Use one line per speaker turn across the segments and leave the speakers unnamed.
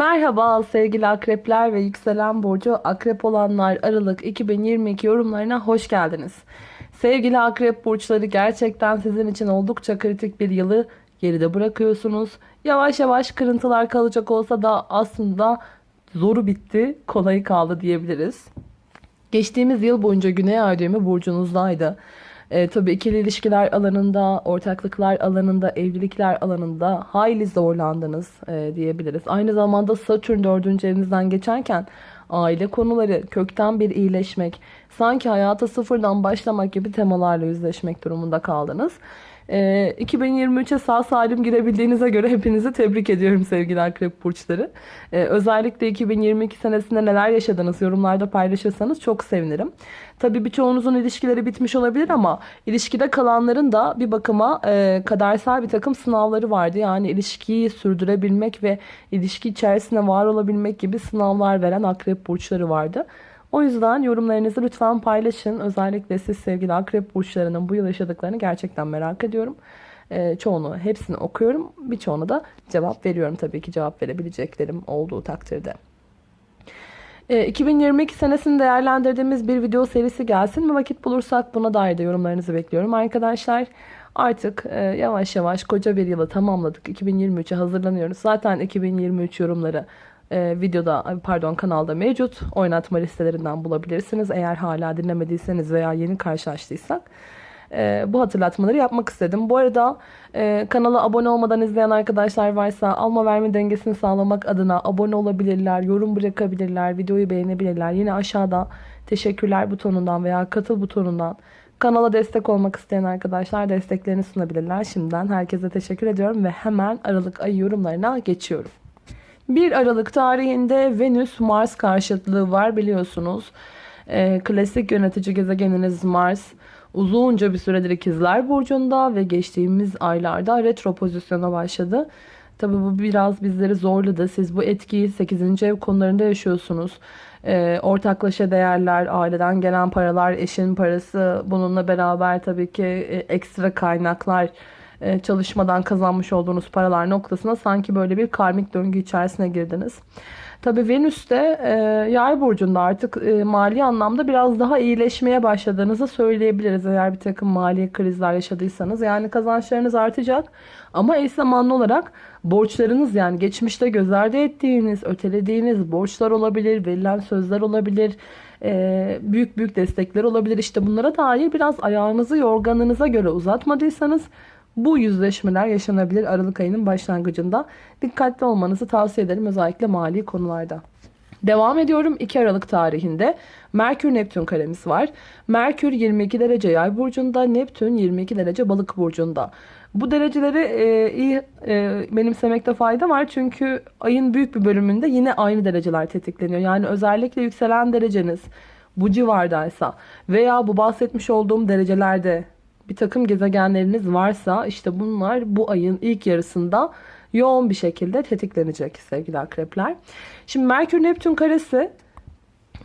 Merhaba sevgili akrepler ve yükselen burcu akrep olanlar Aralık 2022 yorumlarına hoş geldiniz. Sevgili akrep burçları gerçekten sizin için oldukça kritik bir yılı geride bırakıyorsunuz. Yavaş yavaş kırıntılar kalacak olsa da aslında zoru bitti, kolayı kaldı diyebiliriz. Geçtiğimiz yıl boyunca Güney Ay düğümü burcunuzdaydı. E, tabii ikili ilişkiler alanında, ortaklıklar alanında, evlilikler alanında hayli zorlandınız e, diyebiliriz. Aynı zamanda Satürn 4. evinizden geçerken aile konuları, kökten bir iyileşmek, sanki hayata sıfırdan başlamak gibi temalarla yüzleşmek durumunda kaldınız. 2023'e sağ salim girebildiğinize göre hepinizi tebrik ediyorum sevgili akrep burçları. Ee, özellikle 2022 senesinde neler yaşadınız yorumlarda paylaşırsanız çok sevinirim. Tabii birçoğunuzun ilişkileri bitmiş olabilir ama ilişkide kalanların da bir bakıma e, kadersel bir takım sınavları vardı. Yani ilişkiyi sürdürebilmek ve ilişki içerisinde var olabilmek gibi sınavlar veren akrep burçları vardı. O yüzden yorumlarınızı lütfen paylaşın. Özellikle siz sevgili akrep burçlarının bu yıl yaşadıklarını gerçekten merak ediyorum. Ee, çoğunu, hepsini okuyorum. Birçoğuna da cevap veriyorum tabii ki cevap verebileceklerim olduğu takdirde. 2022 ee, senesini değerlendirdiğimiz bir video serisi gelsin mi vakit bulursak buna dair de yorumlarınızı bekliyorum arkadaşlar. Artık e, yavaş yavaş koca bir yılı tamamladık. 2023'e hazırlanıyoruz. Zaten 2023 yorumları e, videoda pardon kanalda mevcut. Oynatma listelerinden bulabilirsiniz. Eğer hala dinlemediyseniz veya yeni karşılaştıysak. E, bu hatırlatmaları yapmak istedim. Bu arada e, kanala abone olmadan izleyen arkadaşlar varsa alma verme dengesini sağlamak adına abone olabilirler, yorum bırakabilirler, videoyu beğenebilirler. Yine aşağıda teşekkürler butonundan veya katıl butonundan kanala destek olmak isteyen arkadaşlar desteklerini sunabilirler. Şimdiden herkese teşekkür ediyorum ve hemen Aralık ayı yorumlarına geçiyorum. 1 Aralık tarihinde Venüs-Mars karşıtlığı var biliyorsunuz. E, klasik yönetici gezegeniniz Mars uzunca bir süredir ikizler burcunda ve geçtiğimiz aylarda retro pozisyona başladı. Tabi bu biraz bizleri zorladı. Siz bu etkiyi 8. ev konularında yaşıyorsunuz. E, ortaklaşa değerler, aileden gelen paralar, eşin parası, bununla beraber tabii ki e, ekstra kaynaklar, çalışmadan kazanmış olduğunuz paralar noktasına sanki böyle bir karmik döngü içerisine girdiniz. Tabii Venüs de e, yay burcunda artık e, mali anlamda biraz daha iyileşmeye başladığınızı söyleyebiliriz. Eğer bir takım mali krizler yaşadıysanız. Yani kazançlarınız artacak ama eş zamanlı olarak borçlarınız yani geçmişte göz ardı ettiğiniz, ötelediğiniz borçlar olabilir, verilen sözler olabilir, e, büyük büyük destekler olabilir. İşte bunlara dair biraz ayağınızı yorganınıza göre uzatmadıysanız bu yüzleşmeler yaşanabilir Aralık ayının başlangıcında. Dikkatli olmanızı tavsiye ederim özellikle mali konularda. Devam ediyorum 2 Aralık tarihinde Merkür Neptün karemiz var. Merkür 22 derece yay burcunda, Neptün 22 derece balık burcunda. Bu dereceleri e, iyi e, benimsemekte fayda var çünkü ayın büyük bir bölümünde yine aynı dereceler tetikleniyor. Yani özellikle yükselen dereceniz bu civardaysa veya bu bahsetmiş olduğum derecelerde bir takım gezegenleriniz varsa işte bunlar bu ayın ilk yarısında yoğun bir şekilde tetiklenecek sevgili akrepler. Şimdi Merkür Neptün karesi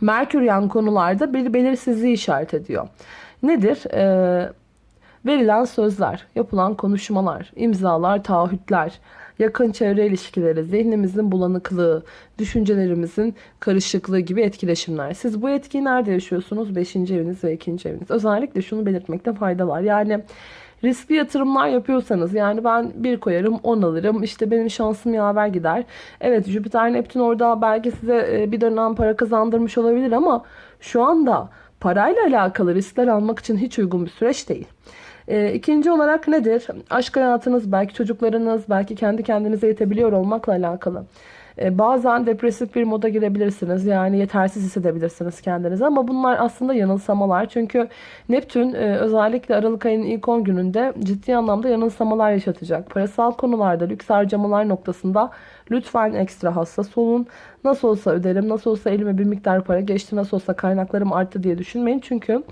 Merkür yan konularda bir belirsizliği işaret ediyor. Nedir? Ee, verilen sözler, yapılan konuşmalar, imzalar, taahhütler, yakın çevre ilişkileri, zihnimizin bulanıklığı, düşüncelerimizin karışıklığı gibi etkileşimler. Siz bu etkiyi nerede yaşıyorsunuz? 5. eviniz ve 2. eviniz. Özellikle şunu belirtmekte fayda var. Yani riskli yatırımlar yapıyorsanız yani ben bir koyarım 10 alırım işte benim şansım yaver gider. Evet Jüpiter Neptün orada belki size e, bir dönem para kazandırmış olabilir ama şu anda parayla alakalı riskler almak için hiç uygun bir süreç değil. E, ikinci olarak nedir? Aşk hayatınız, belki çocuklarınız, belki kendi kendinize yetebiliyor olmakla alakalı. E, bazen depresif bir moda girebilirsiniz. Yani yetersiz hissedebilirsiniz kendinizi. Ama bunlar aslında yanılsamalar. Çünkü Neptün e, özellikle Aralık ayının ilk 10 gününde ciddi anlamda yanılsamalar yaşatacak. Parasal konularda, lüks harcamalar noktasında lütfen ekstra hassas olun. Nasıl olsa öderim, nasıl olsa elime bir miktar para geçti, nasıl olsa kaynaklarım arttı diye düşünmeyin. Çünkü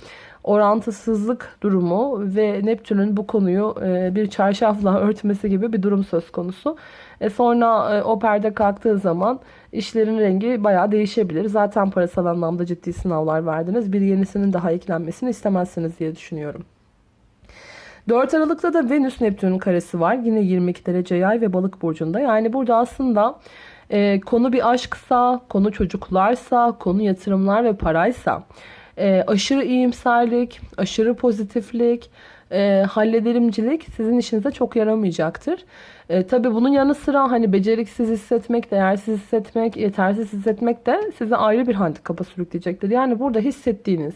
orantısızlık durumu ve Neptün'ün bu konuyu e, bir çarşafla örtmesi gibi bir durum söz konusu. E sonra e, o perde kalktığı zaman işlerin rengi bayağı değişebilir. Zaten parasal anlamda ciddi sınavlar verdiniz. Bir yenisinin daha eklenmesini istemezsiniz diye düşünüyorum. 4 Aralık'ta da Venüs Neptün'ün karesi var. Yine 22 derece yay ve balık burcunda. Yani burada aslında E, konu bir aşksa, konu çocuklarsa, konu yatırımlar ve paraysa, e, aşırı iyimserlik, aşırı pozitiflik, e, hallederimcilik sizin işinize çok yaramayacaktır. E, tabii bunun yanı sıra hani beceriksiz hissetmek, değersiz hissetmek, yetersiz hissetmek de size ayrı bir handikapa sürükleyecektir. Yani burada hissettiğiniz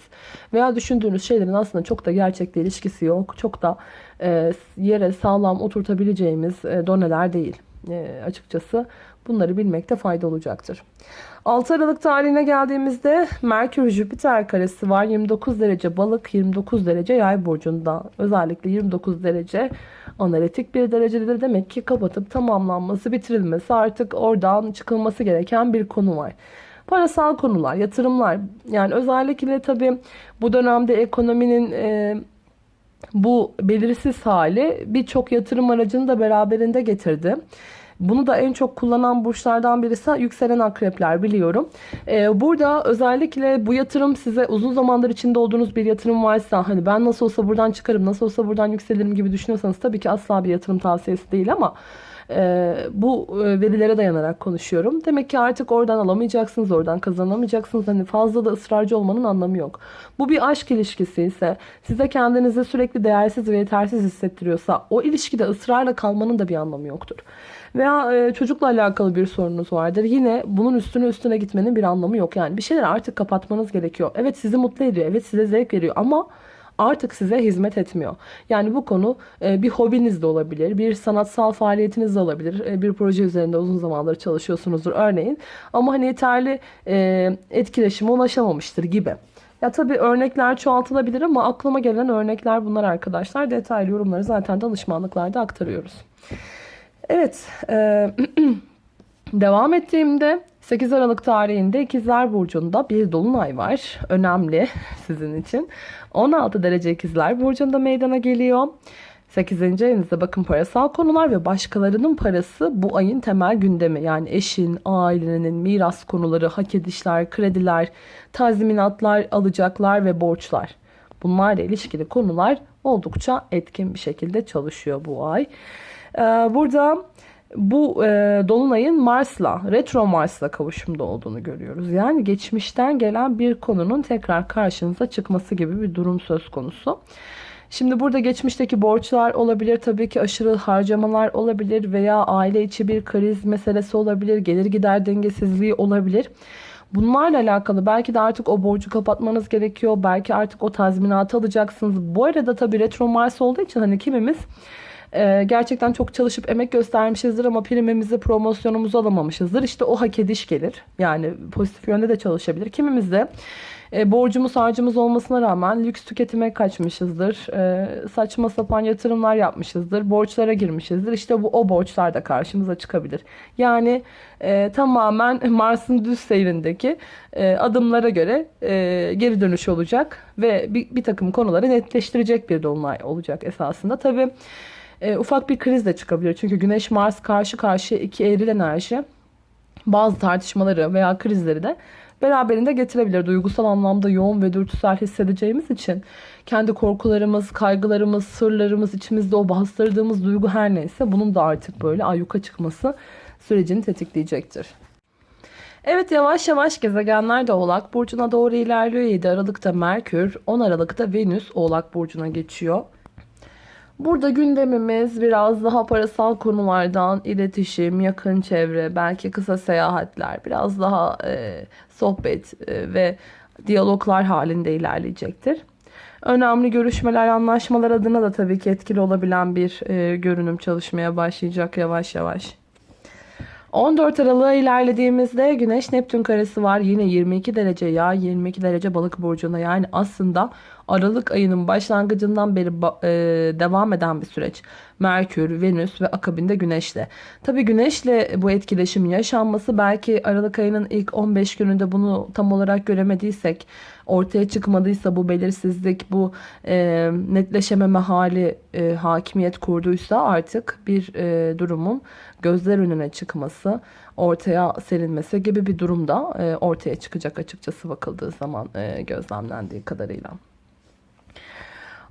veya düşündüğünüz şeylerin aslında çok da gerçekle ilişkisi yok. Çok da e, yere sağlam oturtabileceğimiz e, doneler değil e, açıkçası. Bunları bilmekte fayda olacaktır. 6 Aralık tarihine geldiğimizde Merkür Jüpiter karesi var. 29 derece balık, 29 derece yay burcunda. Özellikle 29 derece analitik bir derecedir. Demek ki kapatıp tamamlanması, bitirilmesi artık oradan çıkılması gereken bir konu var. Parasal konular, yatırımlar. Yani özellikle tabii bu dönemde ekonominin... E, bu belirsiz hali birçok yatırım aracını da beraberinde getirdi. Bunu da en çok kullanan burçlardan birisi yükselen akrepler biliyorum. Ee, burada özellikle bu yatırım size uzun zamandır içinde olduğunuz bir yatırım varsa hani ben nasıl olsa buradan çıkarım nasıl olsa buradan yükselirim gibi düşünüyorsanız tabii ki asla bir yatırım tavsiyesi değil ama e, bu e, verilere dayanarak konuşuyorum. Demek ki artık oradan alamayacaksınız, oradan kazanamayacaksınız. Hani fazla da ısrarcı olmanın anlamı yok. Bu bir aşk ilişkisi ise size kendinizi sürekli değersiz ve yetersiz hissettiriyorsa o ilişkide ısrarla kalmanın da bir anlamı yoktur. Veya e, çocukla alakalı bir sorunuz vardır. Yine bunun üstüne üstüne gitmenin bir anlamı yok. Yani bir şeyler artık kapatmanız gerekiyor. Evet sizi mutlu ediyor. Evet size zevk veriyor ama artık size hizmet etmiyor. Yani bu konu e, bir hobiniz de olabilir, bir sanatsal faaliyetiniz de olabilir. E, bir proje üzerinde uzun zamandır çalışıyorsunuzdur örneğin. Ama hani yeterli e, etkileşime ulaşamamıştır gibi. Ya tabii örnekler çoğaltılabilir ama aklıma gelen örnekler bunlar arkadaşlar. Detaylı yorumları zaten danışmanlıklarda aktarıyoruz. Evet, e, devam ettiğimde 8 Aralık tarihinde İkizler Burcu'nda bir dolunay var. Önemli sizin için. 16 derece İkizler Burcu'nda meydana geliyor. 8. evinizde bakın parasal konular ve başkalarının parası bu ayın temel gündemi. Yani eşin, ailenin, miras konuları, hak edişler, krediler, tazminatlar, alacaklar ve borçlar. Bunlarla ilişkili konular oldukça etkin bir şekilde çalışıyor bu ay. Ee, burada bu e, Dolunay'ın Mars'la, retro Mars'la kavuşumda olduğunu görüyoruz. Yani geçmişten gelen bir konunun tekrar karşınıza çıkması gibi bir durum söz konusu. Şimdi burada geçmişteki borçlar olabilir, tabii ki aşırı harcamalar olabilir veya aile içi bir kriz meselesi olabilir, gelir gider dengesizliği olabilir. Bunlarla alakalı belki de artık o borcu kapatmanız gerekiyor. Belki artık o tazminatı alacaksınız. Bu arada tabii retro Mars olduğu için hani kimimiz e, gerçekten çok çalışıp emek göstermişizdir ama primimizi, promosyonumuzu alamamışızdır. İşte o hak ediş gelir. Yani pozitif yönde de çalışabilir. Kimimiz de e, borcumuz harcımız olmasına rağmen lüks tüketime kaçmışızdır. E, saçma sapan yatırımlar yapmışızdır. Borçlara girmişizdir. İşte bu o borçlar da karşımıza çıkabilir. Yani e, tamamen Mars'ın düz seyrindeki e, adımlara göre e, geri dönüş olacak ve bir, bir takım konuları netleştirecek bir dolunay olacak esasında. Tabii e, ufak bir kriz de çıkabilir. Çünkü Güneş Mars karşı karşıya iki eril enerji bazı tartışmaları veya krizleri de beraberinde getirebilir. Duygusal anlamda yoğun ve dürtüsel hissedeceğimiz için kendi korkularımız, kaygılarımız, sırlarımız, içimizde o bastırdığımız duygu her neyse bunun da artık böyle ayyuka çıkması sürecini tetikleyecektir. Evet yavaş yavaş gezegenler de Oğlak Burcu'na doğru ilerliyor. 7 Aralık'ta Merkür, 10 Aralık'ta Venüs Oğlak Burcu'na geçiyor. Burada gündemimiz biraz daha parasal konulardan iletişim, yakın çevre, belki kısa seyahatler, biraz daha e, sohbet e, ve diyaloglar halinde ilerleyecektir. Önemli görüşmeler, anlaşmalar adına da tabii ki etkili olabilen bir e, görünüm çalışmaya başlayacak yavaş yavaş. 14 Aralık'a ilerlediğimizde Güneş Neptün karesi var. Yine 22 derece yağ, 22 derece balık burcunda. Yani aslında Aralık ayının başlangıcından beri e, devam eden bir süreç. Merkür, Venüs ve akabinde Güneş'le. Tabi Güneş'le bu etkileşim yaşanması belki Aralık ayının ilk 15 gününde bunu tam olarak göremediysek, ortaya çıkmadıysa bu belirsizlik, bu e, netleşememe hali e, hakimiyet kurduysa artık bir e, durumun gözler önüne çıkması, ortaya serilmesi gibi bir durumda e, ortaya çıkacak açıkçası bakıldığı zaman e, gözlemlendiği kadarıyla.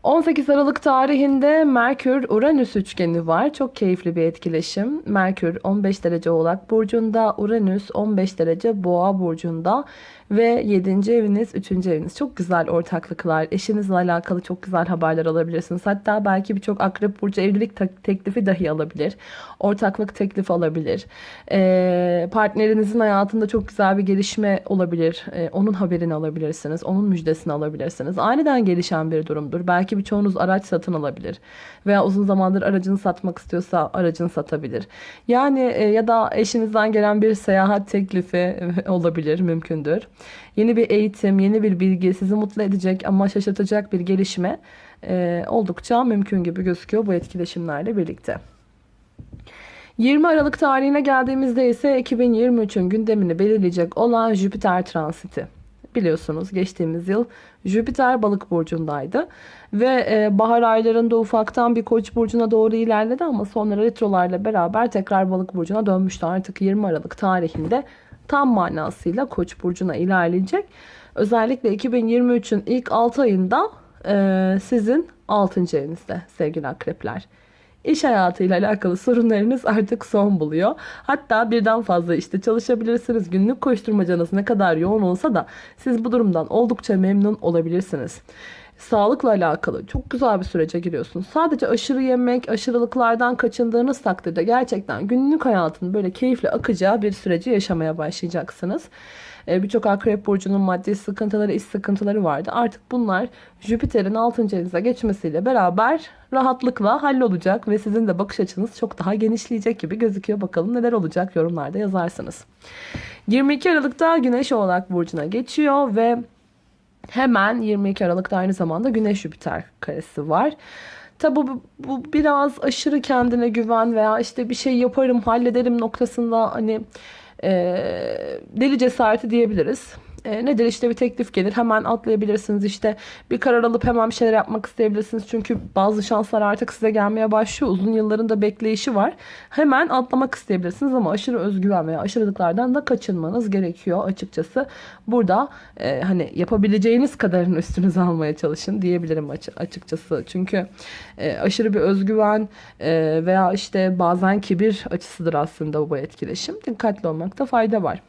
18 Aralık tarihinde Merkür-Uranüs üçgeni var. Çok keyifli bir etkileşim. Merkür 15 derece Oğlak Burcu'nda, Uranüs 15 derece Boğa Burcu'nda ve 7. eviniz, 3. eviniz. Çok güzel ortaklıklar, eşinizle alakalı çok güzel haberler alabilirsiniz. Hatta belki birçok Akrep Burcu evlilik teklifi dahi alabilir. Ortaklık teklifi alabilir. Ee, partnerinizin hayatında çok güzel bir gelişme olabilir. Ee, onun haberini alabilirsiniz. Onun müjdesini alabilirsiniz. Aniden gelişen bir durumdur. Belki birçoğunuz araç satın alabilir. Veya uzun zamandır aracını satmak istiyorsa aracını satabilir. Yani e, ya da eşinizden gelen bir seyahat teklifi olabilir, mümkündür. Yeni bir eğitim, yeni bir bilgi sizi mutlu edecek ama şaşırtacak bir gelişme e, oldukça mümkün gibi gözüküyor bu etkileşimlerle birlikte. 20 Aralık tarihine geldiğimizde ise 2023'ün gündemini belirleyecek olan Jüpiter transiti. Biliyorsunuz geçtiğimiz yıl Jüpiter balık burcundaydı. Ve e, bahar aylarında ufaktan bir koç burcuna doğru ilerledi ama sonra retrolarla beraber tekrar balık burcuna dönmüştü. Artık 20 Aralık tarihinde tam manasıyla Koç burcuna ilerleyecek. Özellikle 2023'ün ilk 6 ayında e, sizin 6. evinizde sevgili akrepler. İş hayatıyla alakalı sorunlarınız artık son buluyor. Hatta birden fazla işte çalışabilirsiniz. Günlük koşturmacanız ne kadar yoğun olsa da siz bu durumdan oldukça memnun olabilirsiniz sağlıkla alakalı çok güzel bir sürece giriyorsunuz. Sadece aşırı yemek, aşırılıklardan kaçındığınız takdirde gerçekten günlük hayatın böyle keyifle akacağı bir süreci yaşamaya başlayacaksınız. Ee, birçok akrep burcunun maddi sıkıntıları, iş sıkıntıları vardı. Artık bunlar Jüpiter'in 6. evinize geçmesiyle beraber rahatlıkla hallolacak ve sizin de bakış açınız çok daha genişleyecek gibi gözüküyor. Bakalım neler olacak yorumlarda yazarsınız. 22 Aralık'ta Güneş Oğlak Burcu'na geçiyor ve Hemen 22 Aralık'ta aynı zamanda Güneş Jüpiter karesi var. Tabi bu, bu biraz aşırı kendine güven veya işte bir şey yaparım hallederim noktasında hani e, deli cesareti diyebiliriz. E, nedir? İşte bir teklif gelir hemen atlayabilirsiniz. İşte bir karar alıp hemen bir şeyler yapmak isteyebilirsiniz. Çünkü bazı şanslar artık size gelmeye başlıyor. Uzun yılların da bekleyişi var. Hemen atlamak isteyebilirsiniz ama aşırı özgüven veya aşırılıklardan da kaçınmanız gerekiyor açıkçası. Burada e, hani yapabileceğiniz kadarın üstünüze almaya çalışın diyebilirim açıkçası. Çünkü e, aşırı bir özgüven e, veya işte bazen kibir açısıdır aslında bu etkileşim. Dikkatli olmakta fayda var.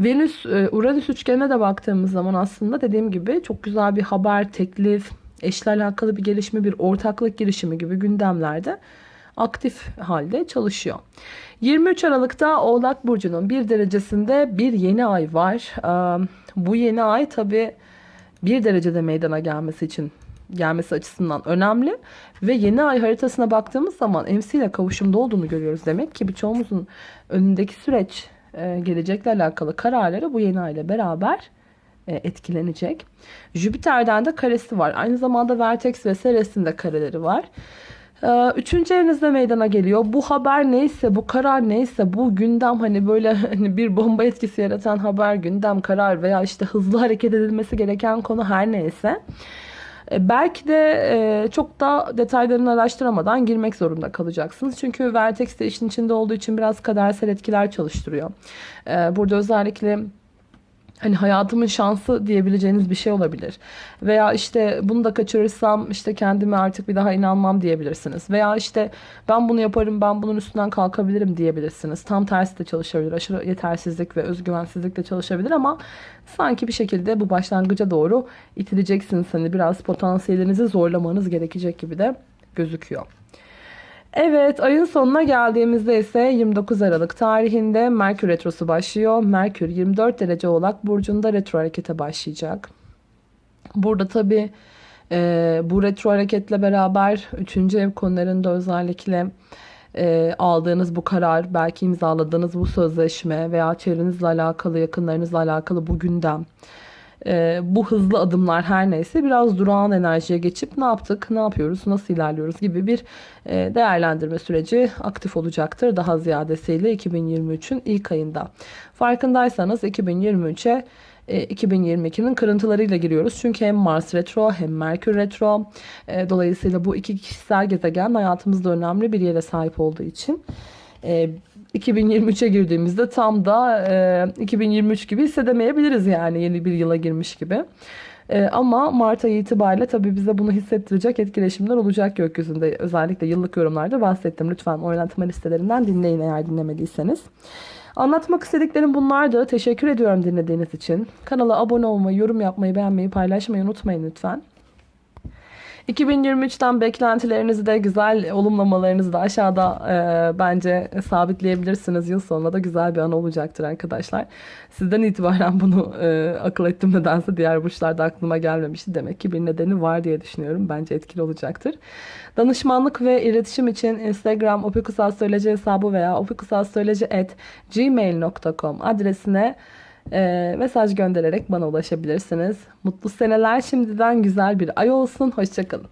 Venüs e, Uranüs üçgenine de baktığımız zaman aslında dediğim gibi çok güzel bir haber, teklif, eşle alakalı bir gelişme, bir ortaklık girişimi gibi gündemlerde aktif halde çalışıyor. 23 Aralık'ta Oğlak Burcu'nun bir derecesinde bir yeni ay var. Bu yeni ay tabi bir derecede meydana gelmesi için gelmesi açısından önemli. Ve yeni ay haritasına baktığımız zaman MC ile kavuşumda olduğunu görüyoruz. Demek ki birçoğumuzun önündeki süreç e, gelecekle alakalı kararları bu yeni ile beraber e, etkilenecek. Jüpiter'den de karesi var. Aynı zamanda Vertex ve Ceres'in de kareleri var. E, üçüncü evinizde meydana geliyor. Bu haber neyse, bu karar neyse, bu gündem hani böyle hani bir bomba etkisi yaratan haber, gündem, karar veya işte hızlı hareket edilmesi gereken konu her neyse belki de e, çok da detaylarını araştıramadan girmek zorunda kalacaksınız. Çünkü Vertex de işin içinde olduğu için biraz kadersel etkiler çalıştırıyor. E, burada özellikle hani hayatımın şansı diyebileceğiniz bir şey olabilir. Veya işte bunu da kaçırırsam işte kendime artık bir daha inanmam diyebilirsiniz. Veya işte ben bunu yaparım ben bunun üstünden kalkabilirim diyebilirsiniz. Tam tersi de çalışabilir. Aşırı yetersizlik ve özgüvensizlik de çalışabilir ama sanki bir şekilde bu başlangıca doğru itileceksiniz. Hani biraz potansiyelinizi zorlamanız gerekecek gibi de gözüküyor. Evet ayın sonuna geldiğimizde ise 29 Aralık tarihinde Merkür Retrosu başlıyor. Merkür 24 derece Oğlak Burcu'nda retro harekete başlayacak. Burada tabi e, bu retro hareketle beraber 3. ev konularında özellikle e, aldığınız bu karar, belki imzaladığınız bu sözleşme veya çevrenizle alakalı, yakınlarınızla alakalı bu gündem e, bu hızlı adımlar her neyse biraz durağan enerjiye geçip ne yaptık, ne yapıyoruz, nasıl ilerliyoruz gibi bir e, değerlendirme süreci aktif olacaktır. Daha ziyadesiyle 2023'ün ilk ayında. Farkındaysanız 2023'e 2022'nin kırıntılarıyla giriyoruz. Çünkü hem Mars retro hem Merkür retro. E, dolayısıyla bu iki kişisel gezegen hayatımızda önemli bir yere sahip olduğu için 2023'e girdiğimizde tam da e, 2023 gibi hissedemeyebiliriz yani yeni bir yıla girmiş gibi. E, ama Mart ayı itibariyle tabii bize bunu hissettirecek etkileşimler olacak gökyüzünde. Özellikle yıllık yorumlarda bahsettim. Lütfen oynatma listelerinden dinleyin eğer dinlemediyseniz. Anlatmak istediklerim bunlardı. Teşekkür ediyorum dinlediğiniz için. Kanala abone olmayı, yorum yapmayı, beğenmeyi, paylaşmayı unutmayın lütfen. 2023'ten beklentilerinizi de güzel olumlamalarınızı da aşağıda e, bence sabitleyebilirsiniz. Yıl sonunda da güzel bir an olacaktır arkadaşlar. Sizden itibaren bunu e, akıl ettim nedense diğer burçlarda aklıma gelmemişti. Demek ki bir nedeni var diye düşünüyorum. Bence etkili olacaktır. Danışmanlık ve iletişim için Instagram opikusastroloji hesabı veya opikusastroloji@gmail.com adresine e, mesaj göndererek bana ulaşabilirsiniz. Mutlu seneler şimdiden güzel bir ay olsun. Hoşçakalın.